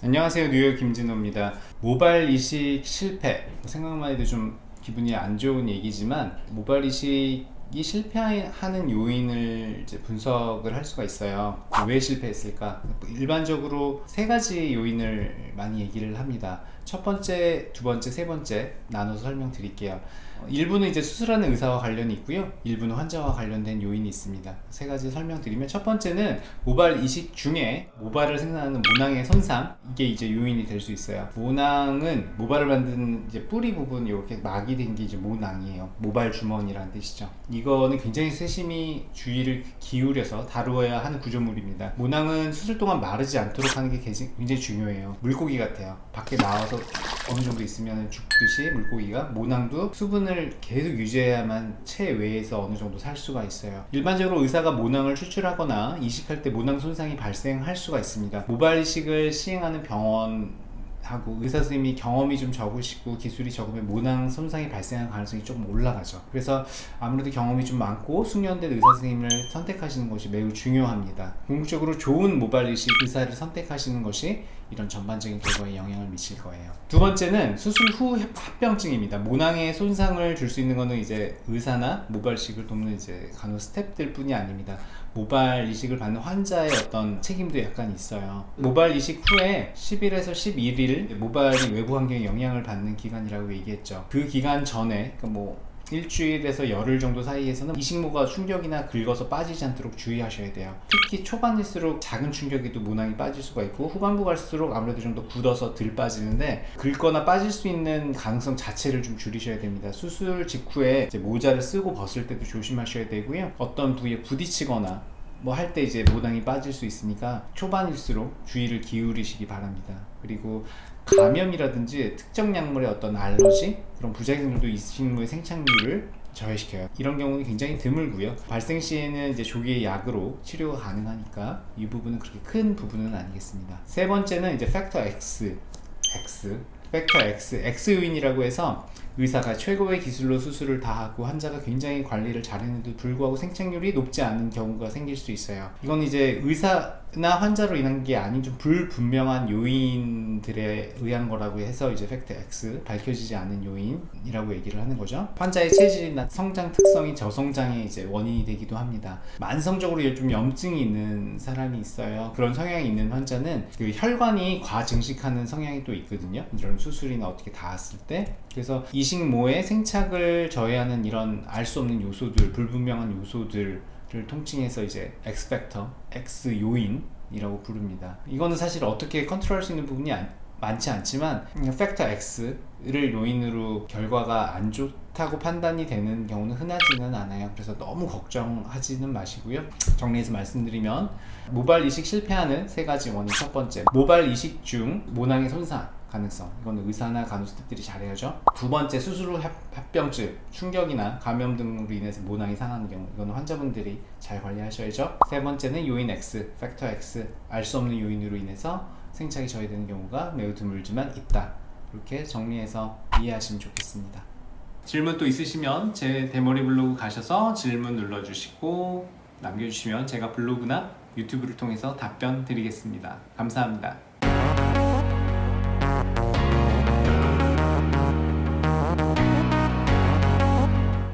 안녕하세요. 뉴욕 김진호입니다. 모발 이식 실패. 생각만 해도 좀 기분이 안 좋은 얘기지만 모발 이식이 실패하는 요인을 분석을 할 수가 있어요. 왜 실패했을까? 일반적으로 세 가지 요인을 많이 얘기를 합니다. 첫 번째, 두 번째, 세 번째 나눠서 설명드릴게요 일부는 이제 수술하는 의사와 관련이 있고요. 일부는 환자와 관련된 요인이 있습니다. 세 가지 설명드리면 첫 번째는 모발 이식 중에 모발을 생산하는 모낭의 손상 이게 이제 요인이 될 수 있어요. 모낭은 모발을 만드는 이제 뿌리 부분 이렇게 막이 된 게 이제 모낭이에요. 모발 주머니라는 뜻이죠. 이거는 굉장히 세심히 주의를 기울여서 다루어야 하는 구조물입니다. 모낭은 수술 동안 마르지 않도록 하는 게 굉장히 중요해요. 물고기 같아요. 밖에 나와서 어느 정도 있으면 죽듯이 물고기가 모낭도 수분을 계속 유지해야만 체외에서 어느 정도 살 수가 있어요. 일반적으로 의사가 모낭을 추출하거나 이식할 때 모낭 손상이 발생할 수가 있습니다. 모발 이식을 시행하는 병원 하고 의사 선생님이 경험이 좀 적으시고 기술이 적으면 모낭 손상이 발생할 가능성이 조금 올라가죠. 그래서 아무래도 경험이 좀 많고 숙련된 의사 선생님을 선택하시는 것이 매우 중요합니다. 궁극적으로 좋은 모발 이식 의사를 선택하시는 것이 이런 전반적인 결과에 영향을 미칠 거예요. 두 번째는 수술 후 합병증입니다. 모낭에 손상을 줄 수 있는 것은 이제 의사나 모발 이식을 돕는 이제 간호 스탭들 뿐이 아닙니다 모발 이식을 받는 환자의 어떤 책임도 약간 있어요. 모발 이식 후에 10일에서 11일 모발이 외부 환경에 영향을 받는 기간이라고 얘기했죠. 그 기간 전에 그러니까 뭐 일주일에서 열흘 정도 사이에서는 이 식모가 충격이나 긁어서 빠지지 않도록 주의하셔야 돼요. 특히 초반일수록 작은 충격에도 모낭이 빠질 수가 있고 후반부 갈수록 아무래도 좀 더 굳어서 덜 빠지는데 긁거나 빠질 수 있는 가능성 자체를 좀 줄이셔야 됩니다. 수술 직후에 모자를 쓰고 벗을 때도 조심하셔야 되고요. 어떤 부위에 부딪히거나 뭐 할 때 이제 모낭이 빠질 수 있으니까 초반일수록 주의를 기울이시기 바랍니다. 그리고 감염이라든지 특정 약물의 어떤 알러지 그런 부작용들도 이 식물의 생착률을 저해시켜요. 이런 경우는 굉장히 드물고요. 발생 시에는 이제 조기의 약으로 치료가 가능하니까 이 부분은 그렇게 큰 부분은 아니겠습니다. 세 번째는 이제 팩터 X X factor X X 요인이라고 해서 의사가 최고의 기술로 수술을 다 하고 환자가 굉장히 관리를 잘했는데도 불구하고 생착률이 높지 않은 경우가 생길 수 있어요. 이건 이제 의사나 환자로 인한 게 아닌 좀 불분명한 요인들에 의한 거라고 해서 이제 factor X 밝혀지지 않은 요인이라고 얘기를 하는 거죠. 환자의 체질이나 성장 특성이 저성장의 이제 원인이 되기도 합니다. 만성적으로 좀 염증이 있는 사람이 있어요. 그런 성향이 있는 환자는 그 혈관이 과증식하는 성향이 또 있거든요. 이런 수술이나 어떻게 닿았을 때? 그래서 이식모의 생착을 저해하는 이런 알 수 없는 요소들 불분명한 요소들을 통칭해서 이제 X팩터, X 요인이라고 부릅니다. 이거는 사실 어떻게 컨트롤할 수 있는 부분이 안, 많지 않지만 팩터 X를 요인으로 결과가 안 좋다고 판단이 되는 경우는 흔하지는 않아요. 그래서 너무 걱정하지는 마시고요. 정리해서 말씀드리면 모발 이식 실패하는 세 가지 원인. 첫 번째 모발 이식 중 모낭의 손상 가능성. 이거는 의사나 간호스태프들이 잘해야죠. 두 번째 수술 후 합병증 충격이나 감염 등으로 인해서 모낭이 상하는 경우 이거는 환자분들이 잘 관리하셔야죠. 세 번째는 요인 X, 팩터 X 알 수 없는 요인으로 인해서 생착이 저해되는 경우가 매우 드물지만 있다. 이렇게 정리해서 이해하시면 좋겠습니다. 질문 또 있으시면 제 대머리 블로그 가셔서 질문 눌러주시고 남겨주시면 제가 블로그나 유튜브를 통해서 답변 드리겠습니다. 감사합니다